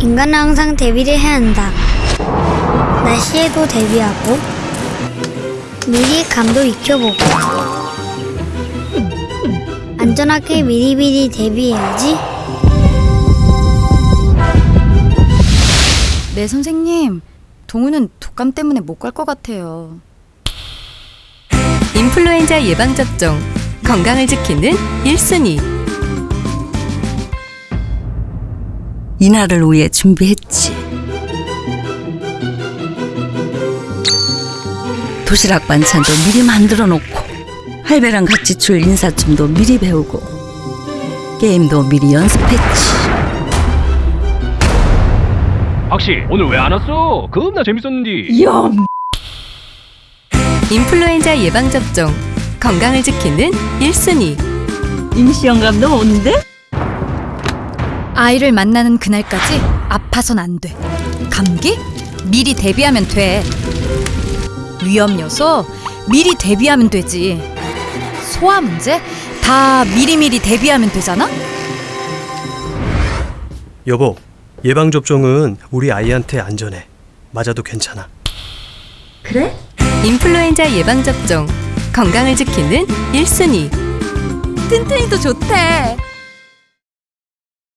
인간은 항상 대비를 해야 한다. 날씨에도 대비하고 미리 감도 익혀보고 안전하게 미리미리 대비해야지. 네, 선생님. 동우는 독감 때문에 못 갈 것 같아요. 인플루엔자 예방접종 건강을 지키는 1순위 이날을 위해 준비했지. 도시락 반찬도 미리 만들어 놓고 할배랑 같이 출 인사춤도 미리 배우고 게임도 미리 연습했지. 박씨 오늘 왜 안 왔어? 겁나 재밌었는데 인플루엔자 예방접종 건강을 지키는 1순위 임시영감 너 온대? 아이를 만나는 그날까지 아파선 안 돼. 감기? 미리 대비하면 돼. 위험 요소? 미리 대비하면 되지. 소화 문제? 다 미리미리 대비하면 되잖아? 여보, 예방접종은 우리 아이한테 안전해. 맞아도 괜찮아. 인플루엔자 예방접종 건강을 지키는 1순위 튼튼이도 좋대.